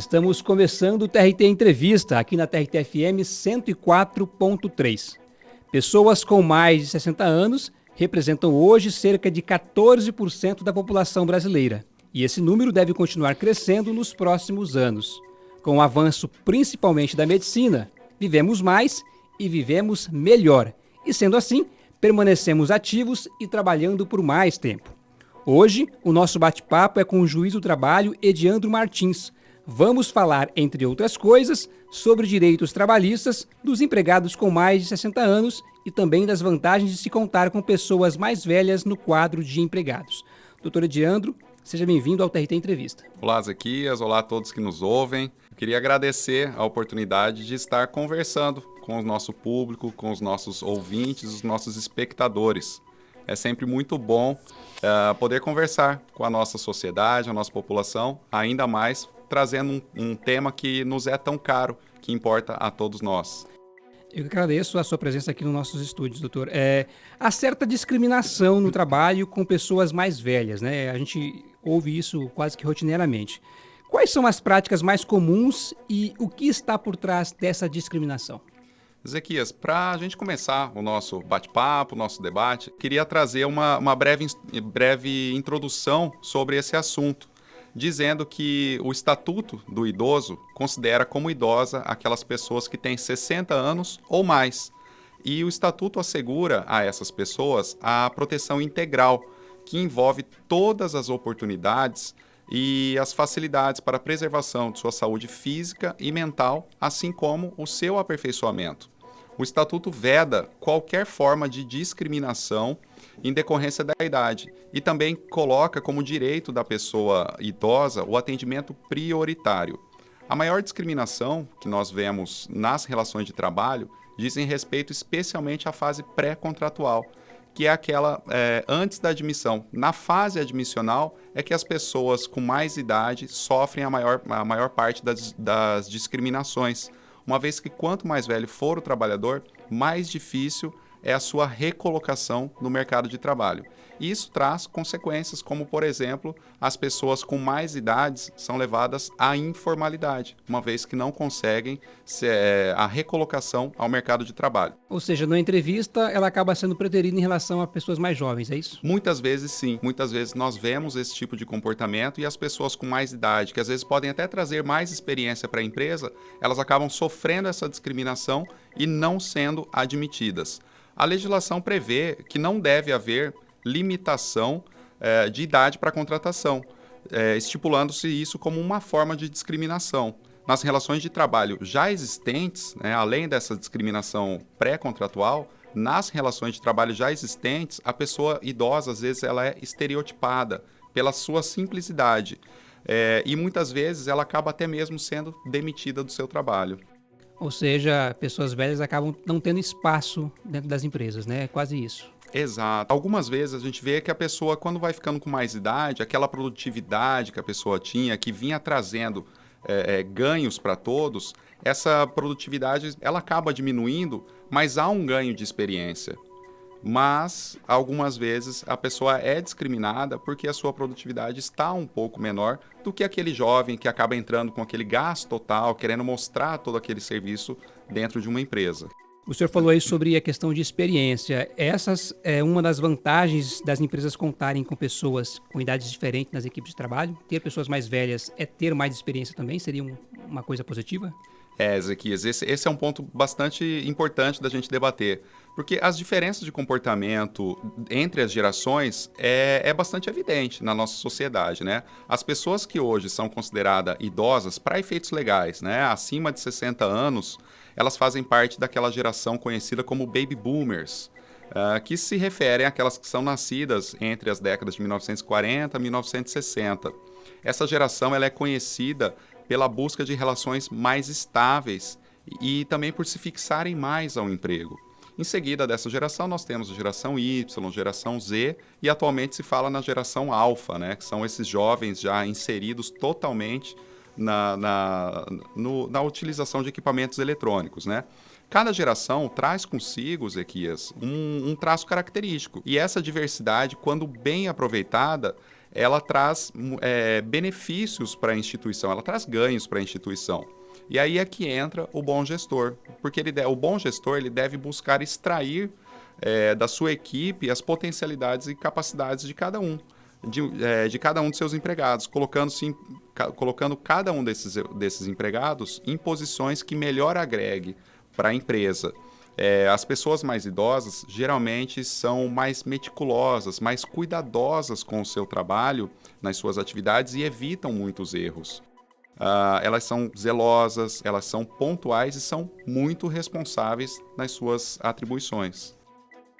Estamos começando o TRT Entrevista aqui na TRT FM 104.3. Pessoas com mais de 60 anos representam hoje cerca de 14% da população brasileira. E esse número deve continuar crescendo nos próximos anos. Com o avanço principalmente da medicina, vivemos mais e vivemos melhor. E sendo assim, permanecemos ativos e trabalhando por mais tempo. Hoje, o nosso bate-papo é com o juiz do trabalho Ediandro Martins. Vamos falar, entre outras coisas, sobre direitos trabalhistas dos empregados com mais de 60 anos e também das vantagens de se contar com pessoas mais velhas no quadro de empregados. Doutor Ediandro, seja bem-vindo ao TRT Entrevista. Olá, Zequias. Olá a todos que nos ouvem. queria agradecer a oportunidade de estar conversando com o nosso público, com os nossos ouvintes, os nossos espectadores. É sempre muito bom uh, poder conversar com a nossa sociedade, a nossa população, ainda mais trazendo um, um tema que nos é tão caro, que importa a todos nós. Eu agradeço a sua presença aqui nos nossos estúdios, doutor. É, há certa discriminação no trabalho com pessoas mais velhas, né? A gente ouve isso quase que rotineiramente. Quais são as práticas mais comuns e o que está por trás dessa discriminação? Ezequias, para a gente começar o nosso bate-papo, o nosso debate, queria trazer uma, uma breve, breve introdução sobre esse assunto, dizendo que o Estatuto do Idoso considera como idosa aquelas pessoas que têm 60 anos ou mais. E o Estatuto assegura a essas pessoas a proteção integral, que envolve todas as oportunidades e as facilidades para a preservação de sua saúde física e mental, assim como o seu aperfeiçoamento. O Estatuto veda qualquer forma de discriminação em decorrência da idade e também coloca como direito da pessoa idosa o atendimento prioritário. A maior discriminação que nós vemos nas relações de trabalho dizem respeito especialmente à fase pré-contratual, que é aquela é, antes da admissão. Na fase admissional é que as pessoas com mais idade sofrem a maior, a maior parte das, das discriminações, uma vez que quanto mais velho for o trabalhador, mais difícil é a sua recolocação no mercado de trabalho. E isso traz consequências, como, por exemplo, as pessoas com mais idades são levadas à informalidade, uma vez que não conseguem é, a recolocação ao mercado de trabalho. Ou seja, na entrevista, ela acaba sendo preterida em relação a pessoas mais jovens, é isso? Muitas vezes sim. Muitas vezes nós vemos esse tipo de comportamento e as pessoas com mais idade, que às vezes podem até trazer mais experiência para a empresa, elas acabam sofrendo essa discriminação e não sendo admitidas. A legislação prevê que não deve haver limitação é, de idade para contratação, é, estipulando-se isso como uma forma de discriminação. Nas relações de trabalho já existentes, né, além dessa discriminação pré-contratual, nas relações de trabalho já existentes, a pessoa idosa, às vezes, ela é estereotipada pela sua simplicidade. É, e muitas vezes ela acaba até mesmo sendo demitida do seu trabalho. Ou seja, pessoas velhas acabam não tendo espaço dentro das empresas, né? É quase isso. Exato. Algumas vezes a gente vê que a pessoa, quando vai ficando com mais idade, aquela produtividade que a pessoa tinha, que vinha trazendo é, é, ganhos para todos, essa produtividade ela acaba diminuindo, mas há um ganho de experiência. Mas algumas vezes a pessoa é discriminada porque a sua produtividade está um pouco menor do que aquele jovem que acaba entrando com aquele gasto total, querendo mostrar todo aquele serviço dentro de uma empresa. O senhor falou aí sobre a questão de experiência. Essas é uma das vantagens das empresas contarem com pessoas com idades diferentes nas equipes de trabalho. Ter pessoas mais velhas é ter mais experiência também? Seria um, uma coisa positiva? É, Ezequias, esse, esse é um ponto bastante importante da gente debater. Porque as diferenças de comportamento entre as gerações é, é bastante evidente na nossa sociedade, né? As pessoas que hoje são consideradas idosas para efeitos legais, né? Acima de 60 anos, elas fazem parte daquela geração conhecida como baby boomers, uh, que se referem àquelas que são nascidas entre as décadas de 1940 e 1960. Essa geração ela é conhecida pela busca de relações mais estáveis e também por se fixarem mais ao emprego. Em seguida dessa geração, nós temos a geração Y, geração Z e atualmente se fala na geração Alpha, né, que são esses jovens já inseridos totalmente na, na, no, na utilização de equipamentos eletrônicos, né? Cada geração traz consigo, Zequias, um, um traço característico. E essa diversidade, quando bem aproveitada, ela traz é, benefícios para a instituição, ela traz ganhos para a instituição. E aí é que entra o bom gestor, porque ele, o bom gestor ele deve buscar extrair é, da sua equipe as potencialidades e capacidades de cada um. De, é, de cada um de seus empregados, colocando, sim, ca, colocando cada um desses, desses empregados em posições que melhor agregue para a empresa. É, as pessoas mais idosas geralmente são mais meticulosas, mais cuidadosas com o seu trabalho, nas suas atividades e evitam muitos erros. Uh, elas são zelosas, elas são pontuais e são muito responsáveis nas suas atribuições.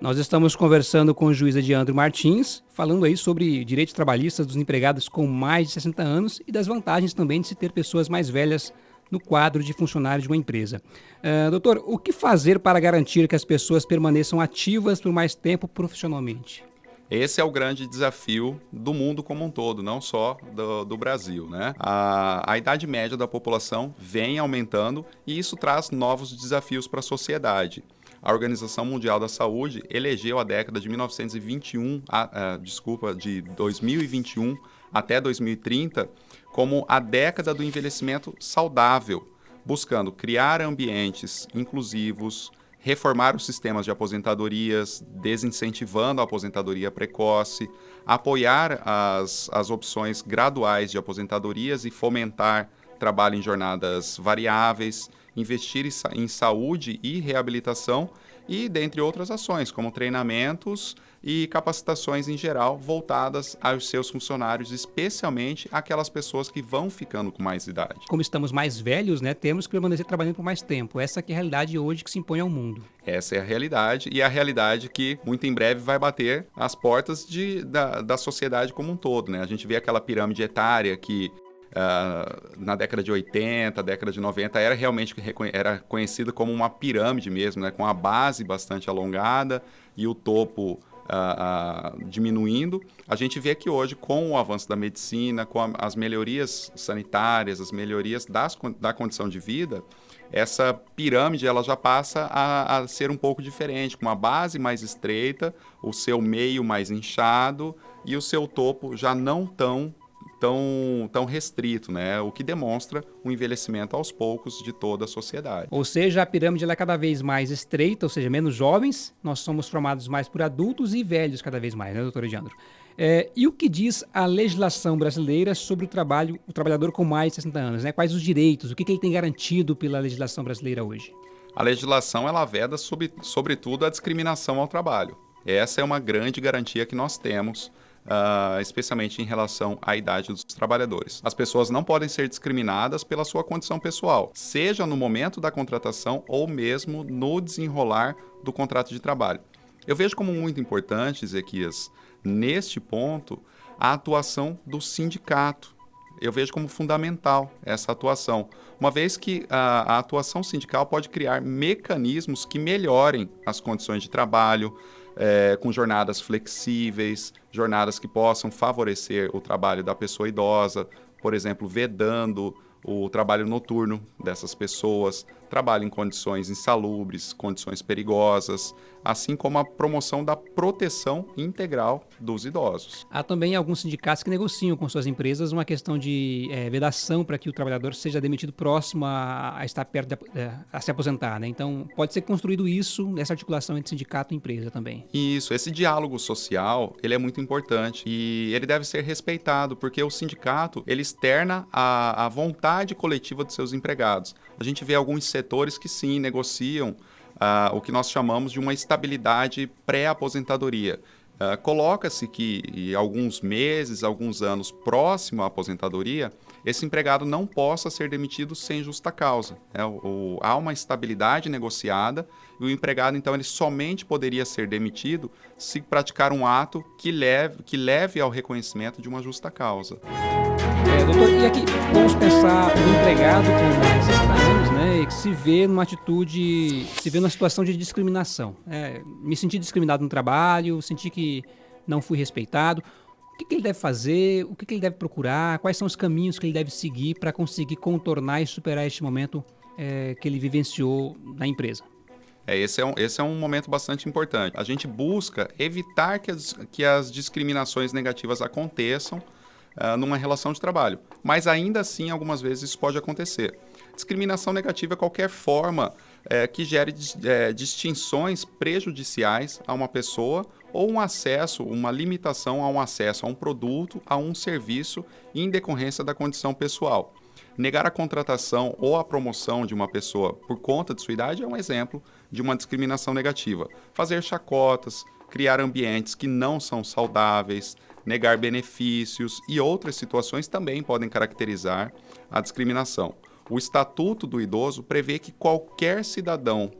Nós estamos conversando com o juiz Ediandro Martins, falando aí sobre direitos trabalhistas dos empregados com mais de 60 anos e das vantagens também de se ter pessoas mais velhas no quadro de funcionários de uma empresa. Uh, doutor, o que fazer para garantir que as pessoas permaneçam ativas por mais tempo profissionalmente? Esse é o grande desafio do mundo como um todo, não só do, do Brasil. Né? A, a, idade média da população vem aumentando e isso traz novos desafios para a sociedade. A Organização Mundial da Saúde elegeu a década de 1921, a, a, desculpa, de 2021 até 2030 como a década do envelhecimento saudável, buscando criar ambientes inclusivos, reformar os sistemas de aposentadorias, desincentivando a aposentadoria precoce, apoiar as, as opções graduais de aposentadorias e fomentar trabalho em jornadas variáveis, investir em saúde e reabilitação e dentre outras ações, como treinamentos e capacitações em geral voltadas aos seus funcionários, especialmente aquelas pessoas que vão ficando com mais idade. Como estamos mais velhos, né, temos que permanecer trabalhando por mais tempo. Essa é a realidade hoje que se impõe ao mundo. Essa é a realidade e a realidade que muito em breve vai bater as portas de, da, da sociedade como um todo. Né? A gente vê aquela pirâmide etária que Uh, na década de 80, década de 90, era realmente era conhecida como uma pirâmide mesmo, né? com a base bastante alongada e o topo uh, uh, diminuindo. A gente vê que hoje, com o avanço da medicina, com a, as melhorias sanitárias, as melhorias das, da condição de vida, essa pirâmide ela já passa a, a ser um pouco diferente, com uma base mais estreita, o seu meio mais inchado e o seu topo já não tão tão, tão restrito, né? o que demonstra o envelhecimento aos poucos de toda a sociedade. Ou seja, a pirâmide é cada vez mais estreita, ou seja, menos jovens, nós somos formados mais por adultos e velhos cada vez mais, né, doutor Ediandro? É, e o que diz a legislação brasileira sobre o trabalho, o trabalhador com mais de 60 anos? Né? Quais os direitos? O que, que ele tem garantido pela legislação brasileira hoje? A legislação ela veda, sobre, sobretudo, a discriminação ao trabalho. Essa é uma grande garantia que nós temos uh, especialmente em relação à idade dos trabalhadores. As pessoas não podem ser discriminadas pela sua condição pessoal, seja no momento da contratação ou mesmo no desenrolar do contrato de trabalho. Eu vejo como muito importante, Ezequias, neste ponto, a atuação do sindicato. Eu vejo como fundamental essa atuação, uma vez que a, a atuação sindical pode criar mecanismos que melhorem as condições de trabalho, é, com jornadas flexíveis, jornadas que possam favorecer o trabalho da pessoa idosa, por exemplo, vedando o trabalho noturno dessas pessoas, trabalho em condições insalubres, condições perigosas, assim como a promoção da proteção integral dos idosos. Há também alguns sindicatos que negociam com suas empresas uma questão de é, vedação para que o trabalhador seja demitido próximo a, a estar perto de, é, a se aposentar. Né? Então, pode ser construído isso nessa articulação entre sindicato e empresa também. Isso, esse diálogo social ele é muito importante e ele deve ser respeitado porque o sindicato ele externa a, a vontade coletiva dos seus empregados. A gente vê alguns setores que sim negociam uh, o que nós chamamos de uma estabilidade pré-aposentadoria. Uh, Coloca-se que em alguns meses, alguns anos próximo à aposentadoria, esse empregado não possa ser demitido sem justa causa. Né? O, o, há uma estabilidade negociada e o empregado, então, ele somente poderia ser demitido se praticar um ato que leve, que leve ao reconhecimento de uma justa causa. É, doutor, e aqui vamos pensar o empregado com mais 60 anos, que se vê numa atitude, se vê numa situação de discriminação. É, me senti discriminado no trabalho, senti que não fui respeitado. O que, que ele deve fazer? O que, que, ele deve procurar? Quais são os caminhos que ele deve seguir para conseguir contornar e superar este momento é, que ele vivenciou na empresa? É, esse, é um, esse é um momento bastante importante. A gente busca evitar que as, que as discriminações negativas aconteçam uh, numa relação de trabalho. Mas ainda assim, algumas vezes isso pode acontecer. Discriminação negativa é qualquer forma é, que gere é, distinções prejudiciais a uma pessoa ou um acesso, uma limitação a um acesso a um produto, a um serviço em decorrência da condição pessoal. Negar a contratação ou a promoção de uma pessoa por conta de sua idade é um exemplo de uma discriminação negativa. Fazer chacotas, criar ambientes que não são saudáveis, negar benefícios e outras situações também podem caracterizar a discriminação. O Estatuto do Idoso prevê que qualquer cidadão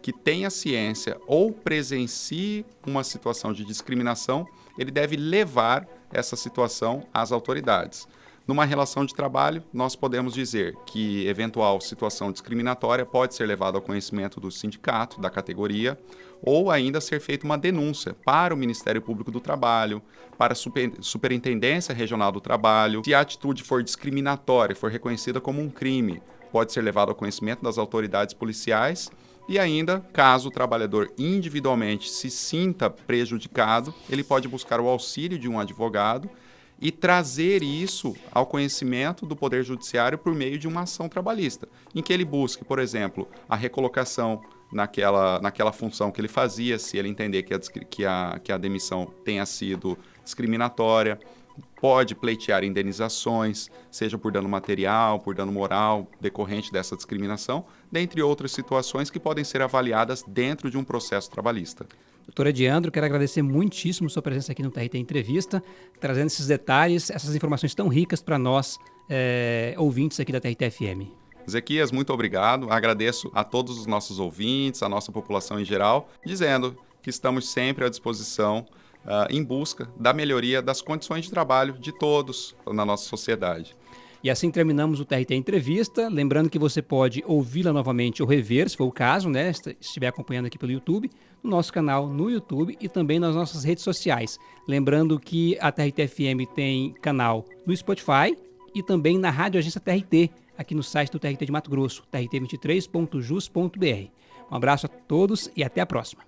que tenha ciência ou presencie uma situação de discriminação, ele deve levar essa situação às autoridades. Numa relação de trabalho, nós podemos dizer que eventual situação discriminatória pode ser levada ao conhecimento do sindicato, da categoria, ou ainda ser feita uma denúncia para o Ministério Público do Trabalho, para a Super, Superintendência Regional do Trabalho. Se a atitude for discriminatória, for reconhecida como um crime, pode ser levado ao conhecimento das autoridades policiais e ainda, caso o trabalhador individualmente se sinta prejudicado, ele pode buscar o auxílio de um advogado e trazer isso ao conhecimento do Poder Judiciário por meio de uma ação trabalhista, em que ele busque, por exemplo, a recolocação naquela, naquela função que ele fazia, se ele entender que a, que a, que a demissão tenha sido discriminatória, pode pleitear indenizações, seja por dano material, por dano moral, decorrente dessa discriminação, dentre outras situações que podem ser avaliadas dentro de um processo trabalhista. Doutor Ediandro, quero agradecer muitíssimo sua presença aqui no TRT Entrevista, trazendo esses detalhes, essas informações tão ricas para nós, é, ouvintes aqui da TRT FM. Zequias, muito obrigado. Agradeço a todos os nossos ouvintes, a nossa população em geral, dizendo que estamos sempre à disposição uh, em busca da melhoria das condições de trabalho de todos na nossa sociedade. E assim terminamos o TRT Entrevista. Lembrando que você pode ouvi-la novamente ou rever, se for o caso, né? Se estiver acompanhando aqui pelo YouTube, no nosso canal no YouTube e também nas nossas redes sociais. Lembrando que a TRT FM tem canal no Spotify e também na Rádio Agência TRT, aqui no site do TRT de Mato Grosso, trt23.jus.br. Um abraço a todos e até a próxima.